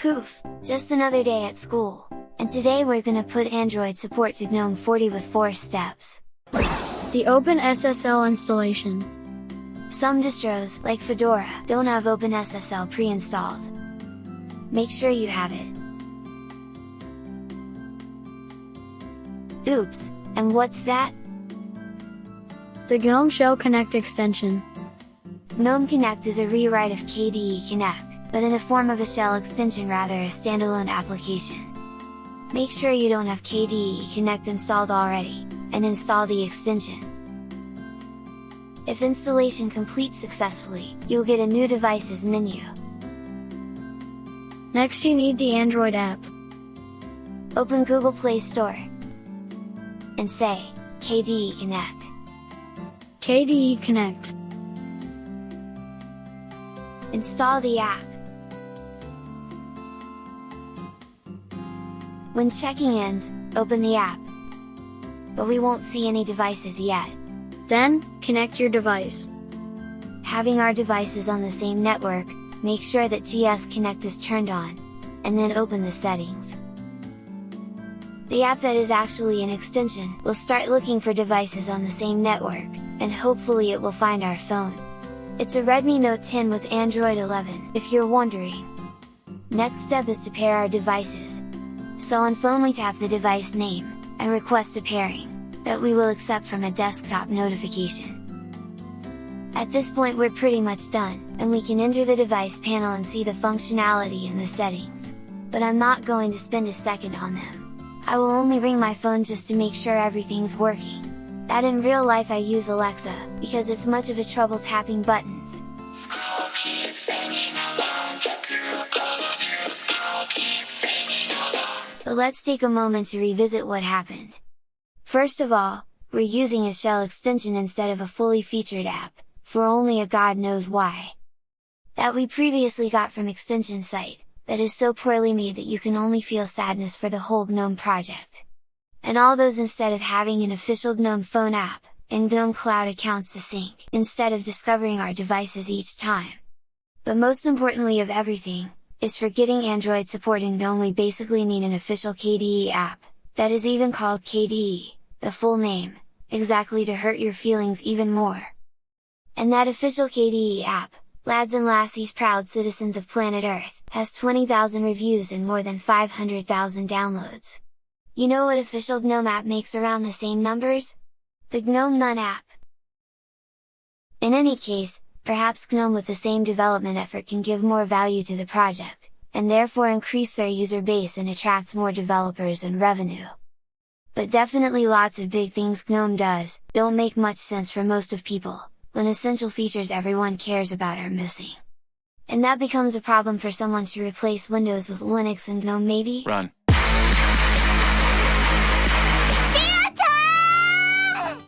Poof! Just another day at school! And today we're gonna put Android support to GNOME 40 with 4 steps. The OpenSSL installation. Some distros, like Fedora, don't have OpenSSL pre-installed. Make sure you have it. Oops, and what's that? The GNOME Shell Connect extension. GNOME Connect is a rewrite of KDE Connect, but in a form of a shell extension rather a standalone application. Make sure you don't have KDE Connect installed already, and install the extension. If installation completes successfully, you'll get a new devices menu. Next you need the Android app. Open Google Play Store and say, KDE Connect. KDE Connect. Install the app. When checking ends, open the app. But we won't see any devices yet. Then, connect your device. Having our devices on the same network, make sure that GS Connect is turned on, and then open the settings. The app that is actually an extension will start looking for devices on the same network, and hopefully it will find our phone. It's a Redmi Note 10 with Android 11, if you're wondering. Next step is to pair our devices, so on phone we tap the device name, and request a pairing, that we will accept from a desktop notification. At this point we're pretty much done, and we can enter the device panel and see the functionality and the settings. But I'm not going to spend a second on them. I will only ring my phone just to make sure everything's working. That in real life I use Alexa, because it's much of a trouble tapping buttons. But let's take a moment to revisit what happened. First of all, we're using a shell extension instead of a fully featured app, for only a god knows why. That we previously got from extension site, that is so poorly made that you can only feel sadness for the whole GNOME project. And all those instead of having an official GNOME phone app, and GNOME Cloud accounts to sync, instead of discovering our devices each time. But most importantly of everything, is for getting Android support in GNOME we basically need an official KDE app, that is even called KDE, the full name, exactly to hurt your feelings even more. And that official KDE app, lads and lassies proud citizens of planet Earth, has 20,000 reviews and more than 500,000 downloads. You know what official GNOME app makes around the same numbers? The GNOME None app! In any case, perhaps GNOME with the same development effort can give more value to the project, and therefore increase their user base and attract more developers and revenue. But definitely lots of big things GNOME does, don't make much sense for most of people, when essential features everyone cares about are missing. And that becomes a problem for someone to replace Windows with Linux and GNOME maybe? Run.